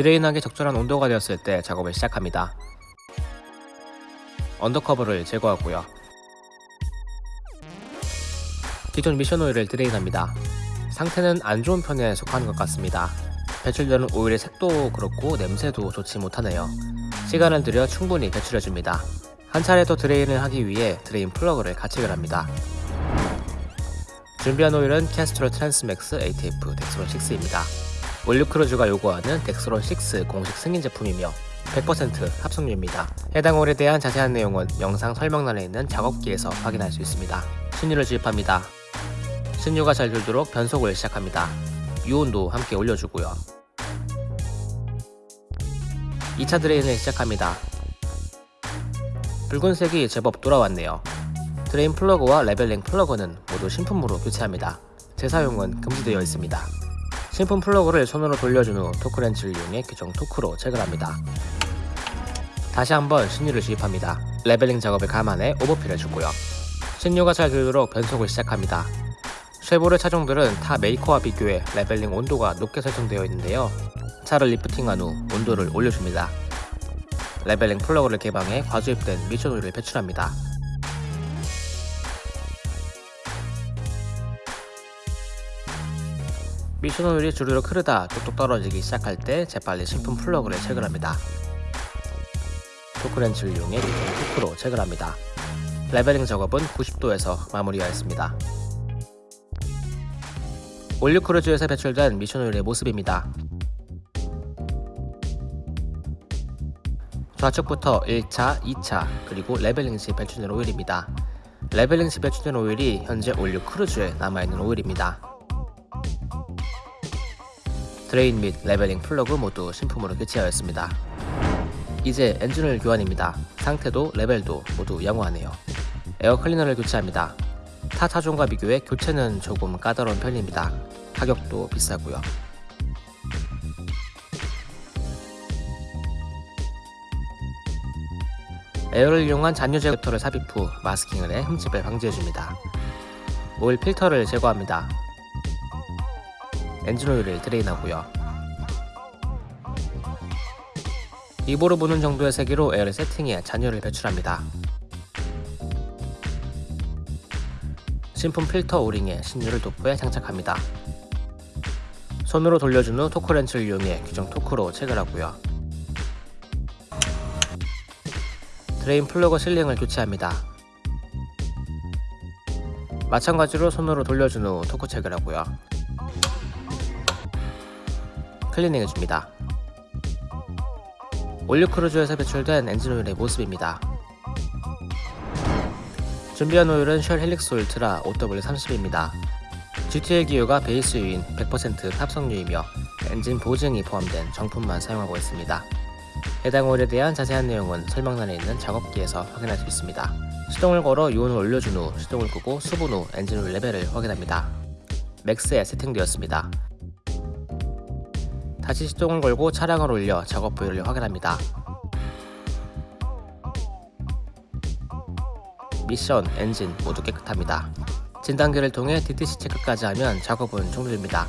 drain하기 적절한 온도가 되었을 때 작업을 시작합니다. under cover를 제거하고요. 기존 미션 오일을 drain합니다. 상태는 안 좋은 편에 속하는 것 같습니다. 배출되는 오일의 색도 그렇고 냄새도 좋지 못하네요. 시간을 들여 충분히 배출해줍니다. 한 차례 더 drain을 하기 위해 drain 플러그를 가체결을 합니다. 준비한 오일은 Castrol Transmax ATF Dexron 6입니다. All New Cruze가 요구하는 Dexron 6 공식 승인 제품이며 100% 합성유입니다. 해당 오일에 대한 자세한 내용은 영상 설명란에 있는 작업기에서 확인할 수 있습니다. 신유를 주입합니다. 신유가 잘 돌도록 변속을 시작합니다. 유온도 함께 올려주고요. 2차 drain을 시작합니다. 붉은색이 제법 돌아왔네요. drain 플러그와 leveling 플러그는 모두 신품으로 교체합니다. 재사용은 금지되어 있습니다. 신품 플러그를 손으로 돌려준 후 토크렌치를 이용해 규정 토크로 체결합니다. 다시 한번 신유를 주입합니다. leveling 작업을 감안해 오버필을 주고요. 신유가 잘 돌도록 변속을 시작합니다. 쉐보레 차종들은 타 메이커와 비교해 leveling 온도가 높게 설정되어 있는데요. 차를 lifting한 후 온도를 올려줍니다. leveling 플러그를 개방해 과주입된 미션 오일을 배출합니다. 미션 오일이 주르륵 흐르다 뚝뚝 떨어지기 시작할 때 재빨리 신품 플러그를 체결합니다. 토크렌치를 이용해 토크로 체결합니다. leveling 작업은 90도에서 마무리하였습니다. All New Cruze에서 배출된 미션 오일의 모습입니다. 좌측부터 1차, 2차, 그리고 leveling 시 배출된 오일입니다. leveling 시 배출된 오일이 현재 All New Cruze에 남아있는 오일입니다. drain 및 leveling 플러그 모두 신품으로 교체하였습니다. 이제 엔진오일 교환입니다. 상태도 레벨도 모두 양호하네요. 에어 클리너를 교체합니다. 타 차종과 비교해 교체는 조금 까다로운 편입니다. 가격도 비싸고요. 에어를 이용한 잔유 제거 필터를 삽입 후 마스킹을 해 흠집을 방지해줍니다. 오일 필터를 제거합니다. 엔진 오일을 drain하고요. 입으로 부는 정도의 세기로 에어를 세팅해 잔유를 배출합니다. 신품 필터 오링에 신유를 도포해 장착합니다. 손으로 돌려준 후 토크렌치를 이용해 규정 토크로 체결하고요. drain 플러그 sealing을 교체합니다. 마찬가지로 손으로 돌려준 후 토크 체결하고요. 클리닝 해줍니다. All New Cruze에서 배출된 엔진오일의 모습입니다. 준비한 오일은 Shell Helix Ultra 0W30입니다. GTL 기유가 베이스 유인 100% 합성유이며 엔진 보증이 포함된 정품만 사용하고 있습니다. 해당 오일에 대한 자세한 내용은 설명란에 있는 작업기에서 확인할 수 있습니다. 시동을 걸어 유온을 올려준 후 시동을 끄고 수분 후 엔진 오일 레벨을 확인합니다. max에 세팅되었습니다. 다시 시동을 걸고 차량을 올려 작업 부위를 확인합니다. 미션, 엔진 모두 깨끗합니다. 진단기를 통해 DTC 체크까지 하면 작업은 종료됩니다.